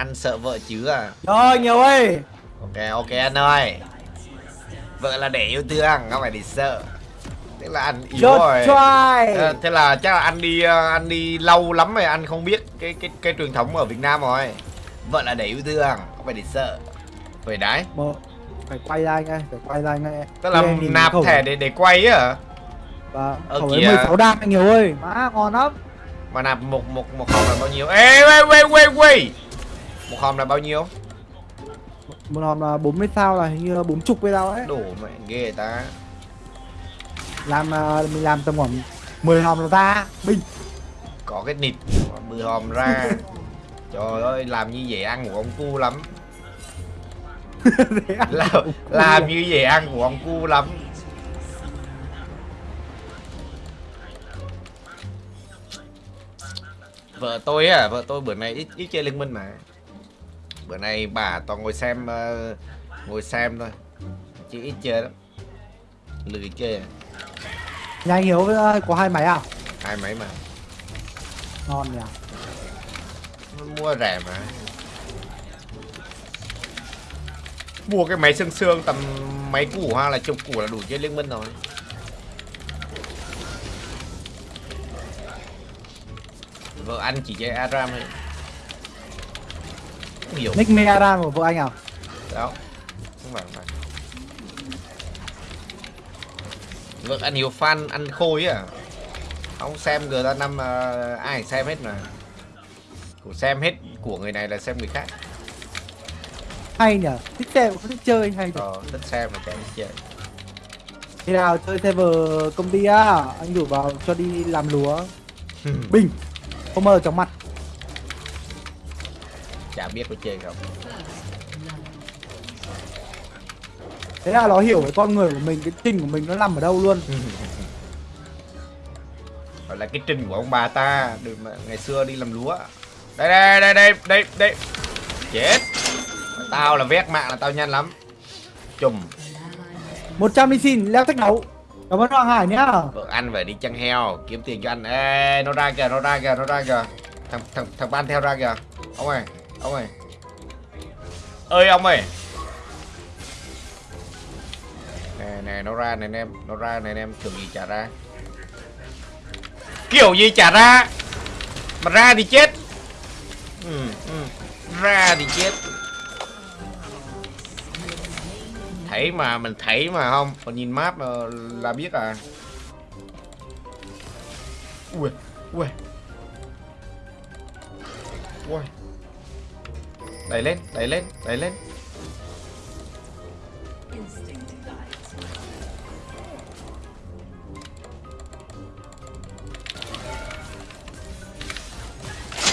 Anh sợ vợ chứ à? Rồi nhiều ơi. Ok ok anh ơi. Vợ là để yêu thương Không phải để sợ. Thế là anh yếu Just rồi. try Ờ, Thế là chắc là anh đi ờ, anh đi lâu lắm rồi anh không biết cái cái cái truyền thống ở Việt Nam rồi. Vợ là để yêu thương Không phải để sợ. Phải đấy. Một Phải quay ra anh ơi Phải quay ra anh ơi Tức là nhìn nạp thẻ để để quay á? Hả? Và Ờ, khẩu ấy kìa. 16 đam anh nhiều ơi. Má ngon lắm. Mà nạp một một một hòm là bao nhiêu? Ê wait wait wait wait Một hòm là bao nhiêu? Một hòm là 40 sao là hình như là 40 với đâu ấy. Đủ mẹ ghê ta. Làm à, mình làm tầm khoảng 10 hòm là ra Bình. Có cái nịt Mười hòm ra. Trời ơi làm như vậy ăn của ông cu lắm. Làm, làm như vậy ăn của ông cu lắm. Vợ tôi á, vợ tôi bữa nay ít, ít chơi liên minh mà Bữa nay bà toàn ngồi xem ờ, Ngồi xem thôi. Chứ ít chơi lắm. Lười chơi à. Nhà anh Hiếu ờ, có hai máy à? Hai mấy mà. Ngon nhỉ? Mua rẻ mà. Mua cái máy xương xương tầm mấy củ ha là chục củ là đủ chơi liên minh rồi. Vợ anh chỉ chơi Aram thôi Hiểu Nick Megaran của vợ anh à? Đó. Không phải, không phải. Vợ anh nhiều fan ăn khôi à? Không xem GTA 5 uh, ai xem hết mà? Của xem hết của người này là xem người khác. Hay nhỉ Thích xem không thích chơi hay nhỉ Ờ, thích xem mà chả thích chơi. Khi nào chơi server công ty á? Anh rủ vào cho đi làm lúa. Bình. Không mơ trong mặt biết có chơi không? Thế là nó hiểu cái con người của mình Cái trình của mình nó nằm ở đâu luôn. Gọi là cái trình của ông bà ta Được mà ngày xưa đi làm lúa. Đây đây đây đây đây đây. Chết. Tao là vét mạng là tao nhanh lắm. Chùm. 100 đi xin leo thách đấu Cảm ơn Hoàng Hải nhá. Vợ anh phải đi chăn heo Kiếm tiền cho anh Ê nó ra kìa nó ra kìa nó ra kìa. Thằng thằng thằng ban theo ra kìa. Ông ơi ông ơi. Ơi ông ơi. Nè nè nó ra này anh em Nó ra này anh em kiểu gì trả ra. Kiểu gì trả ra? Mà ra thì chết. Ừ, ừ. Ra thì chết. Thấy mà mình thấy mà không? Còn nhìn map là biết à? Ui Ui. Ui Đẩy lên Đẩy lên Đẩy lên.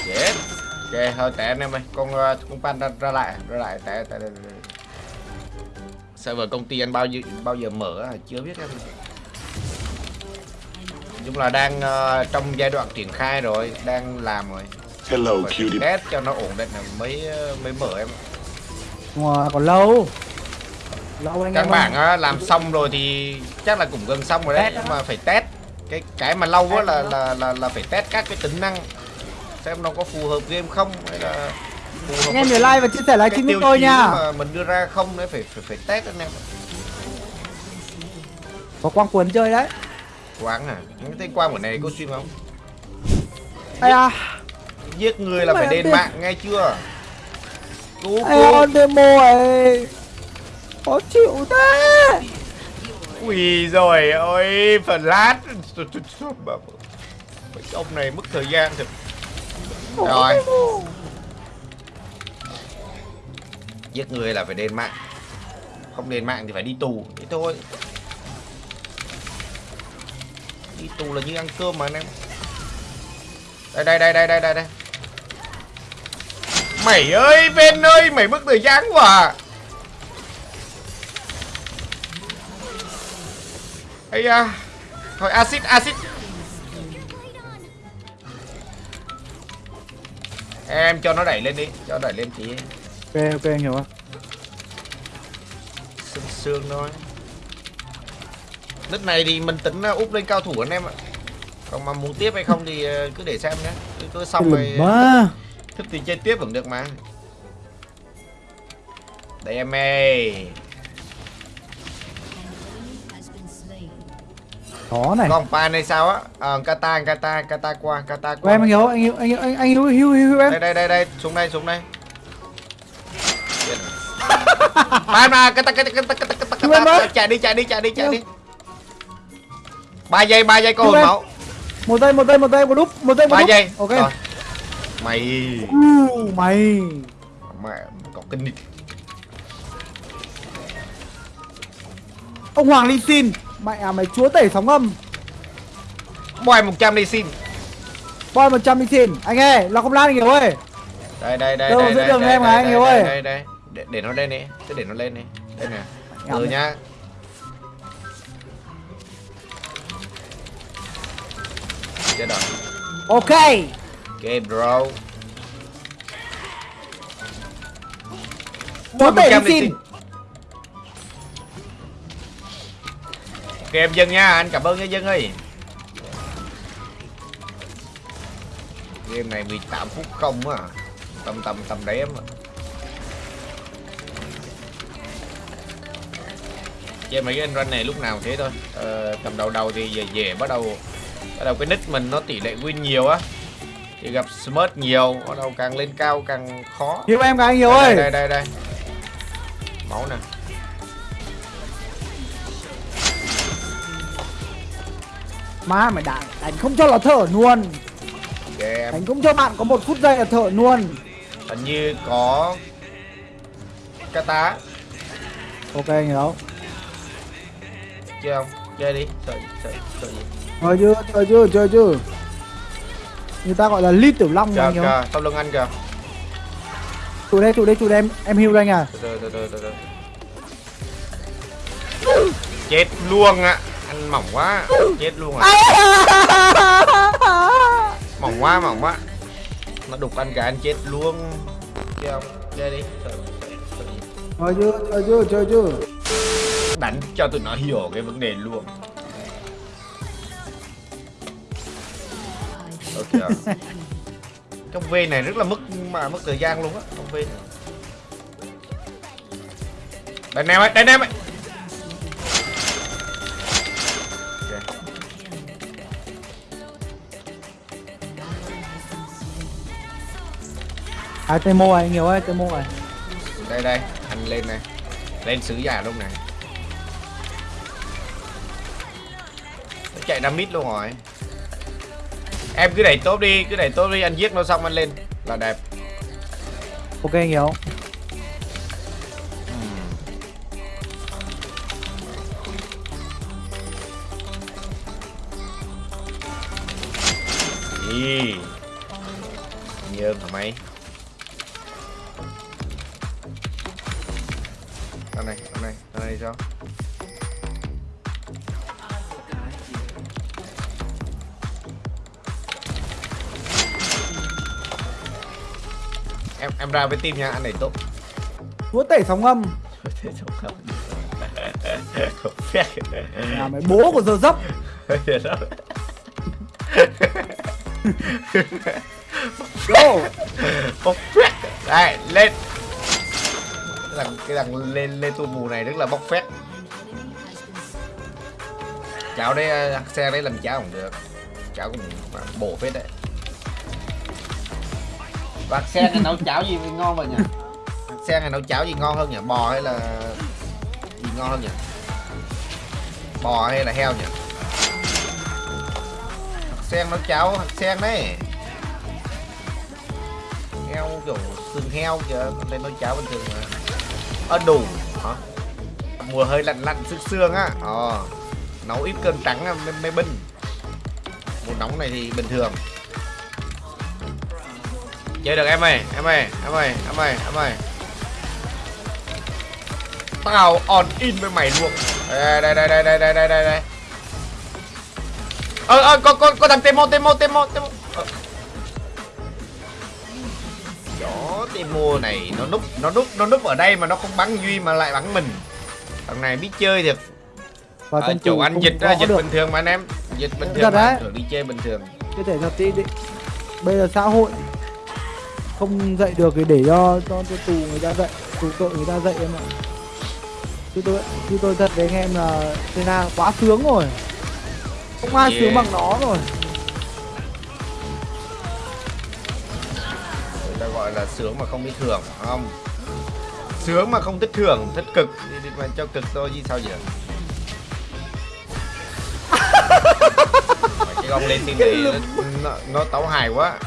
Yes Ok thôi tệ anh em ơi Con ờ, con pan ra, ra lại Ra lại tệ tệ, tệ, tệ. Server công ty anh bao giờ bao giờ mở à? chưa biết em Nói chung là đang uh, trong giai đoạn triển khai rồi đang làm rồi. Hello, cutie. test cho nó ổn định là mới mới mở em. Ngoài còn lâu. Lâu anh em ơi. á, làm xong rồi thì chắc là cũng gần xong rồi đấy nhưng mà phải test. Cái cái mà lâu á là là là là phải test các cái tính năng. Xem nó có phù hợp game không hay là phù hợp Anh em nhớ like và chia sẻ cái livestream tiêu với tôi nha. mà mình đưa ra không đấy phải phải phải test anh em. Có quang cuốn chơi đấy. Quán à? Những tên quang của này có stream không? Ây à giết người là Mày phải đền tiền. mạng nghe chưa? Cứu cứu demo ấy Khó chịu thế. Ui rồi ôi phần lát. Ông này mất thời gian thật. Rồi. Giết người là phải đền mạng. Không đền mạng thì phải đi tù. Thế thôi. Đi tù là như ăn cơm mà anh em. Đây đây đây đây đây đây đây Mày ơi bên ơi Mày mất thời gian quá à. Ây da. Thôi axit axit Em cho nó đẩy lên đi Cho đẩy lên tí. Ok ok anh hiểu không Sương sương thôi. Đất này thì mình tính uh, úp lên cao thủ anh em ạ. Còn mà muốn tiếp hay không thì uh, cứ để xem nhé. Cứ, cứ xong rồi Mà Thức thì chơi tiếp vẫn được mà. Đây em ơi. Có này. Còn pan hay sao á? Ờ kata kata kata qua kata qua. Em anh hiếu, anh hiếu, anh hiếu, anh hiếu, hiếu, hiếu, hiếu em. Đây đây đây đây xuống đây xuống đây. Pan mà kata kata kata kata kata kata. chạy đi chạy đi chạy đi chạy đi. Ba giây ba giây có hồn máu Một giây, một giây, một giây, một đúp, một giây, một giây. Ok. Rồi. Mày U, mày. mẹ có kinh đi Ông Hoàng Ly xin. Mẹ à mày chúa tể sóng âm. boy 100 đi xin Boy 100 Ly xin. Anh ơi, là không lan anh hiếu ơi. đây đây đây Đâu, đây đây đường đây em đây, anh đây, đây, ơi? đây đây để, để nó lên đi cứ để nó lên đi đây nè ừ nhá chết rồi Ok. Ok bro. Ly 100 đi xin. ok em dân nha. Anh cảm ơn nha dân ơi. Game này 18 phút không á. Tầm tầm tầm đấy em ạ chơi mấy cái anh run này lúc nào thế thôi. Ờ, tầm đầu đầu thì về, về bắt đầu bắt đầu cái nick mình nó tỷ lệ win nhiều á thì gặp smart nhiều bắt đầu càng lên cao càng khó Hiếu em cái anh hiếu đây, ơi. đây đây đây máu nè Má mày đánh, đánh không cho là thở luôn. em Đánh không cho bạn có một phút giây là thở luôn. hình như có kata Ok anh hiếu. chơi không chơi đi sợ sợ sợ gì Chơi chưa, chơi chưa, chơi chưa. Người ta gọi là ly tiểu long anh hiếu. kìa sau lưng anh kìa. Tụi đây, tụi đây, tụi đây em, em hưu anh à. từ từ từ từ từ từ. Chết luôn ạ anh mỏng quá. Chết luôn à. Mỏng quá mỏng quá. Nó đục anh cả anh chết luôn. Chơi không chơi đi. Chơi chưa, chơi chưa, chơi chưa. đánh cho tụi nó hiểu cái vấn đề luôn ok. Trong V này rất là mất mà mất thời gian luôn á trong V này. Đây em ơi đây em ơi Ok. À Temo à, anh hiếu ơi, Temo à. đây đây anh lên này. Lên sứ giả luôn này. Nó chạy ra mid luôn rồi em cứ đẩy top đi cứ đẩy top đi anh giết nó xong anh lên là đẹp Ok anh hiếu. Ý. Nhơn hả mày? Tao này, tao này, tao này sao? Em em ra với team nha, anh này tốt. Chúa tể sóng âm. Không? Không phép. À mày bố của giờ dấp. Go. Bốc phét Đây lên Cái thằng, cái thằng lên lên tu mù này rất là bốc phét Chảo đây ờ, xe đấy làm cháo không được Cháo cũng bổ phết đấy bạc sen này nấu cháo gì ngon vậy nhỉ? Xe này nấu cháo gì ngon hơn nhỉ? Bò hay là Gì ngon hơn nhỉ? Bò hay là heo nhỉ? Bạc sen nấu cháo bạc sen đấy heo kiểu xương heo kìa lên nấu cháo bình thường mà. Ơ đủ hả? Mùa hơi lạnh lạnh sương sương á. Ờ nấu ít cơm trắng mê, mê binh mùa nóng này thì bình thường chơi được em ơi em ơi em ơi em ơi em ơi tao on in với mày luôn đây đây đây đây đây đây đây đây đây ơ ơ có có có thằng temo temo temo temo Ờ. Đó, Timo này nó núp nó núp nó núp ở đây mà nó không bắn Duy mà lại bắn mình. Thằng này biết chơi thiệt. Và À, chủ anh dịch ra dịch được. bình thường mà anh em. Dịch bình thường mà đi chơi bình thường. Cái thể thật đi. Bây giờ xã hội không dạy được thì để cho cho, cho tù người ta dạy. tụ tội người ta dậy em ạ. Chứ tôi chứ tôi thật với anh em là Sena quá sướng rồi. Không ai Yeah. sướng bằng nó rồi. Người ta gọi là sướng mà không biết thưởng không? Sướng mà không thích thưởng thích cực. Thì thì mà cho cực thôi chứ sao vậy? Cái con lên team này nó, nó, nó tấu hài quá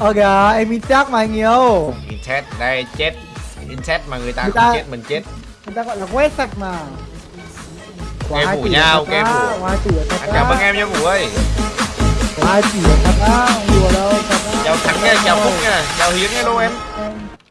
ờ kìa em in chắc mà anh yêu. Inset đây chết. Inset mà người ta Người ta- chết mình chết. người ta gọi là quét sạch mà. Hai phủ tỷ nhau, là thật game á, phủ. có hai tỷ là thật anh cảm ơn em nha ngủ ơi. Hai tỷ là thật á không đùa đâu thật á. Chào thắng nha chào phúc nha chào hiến nha luôn em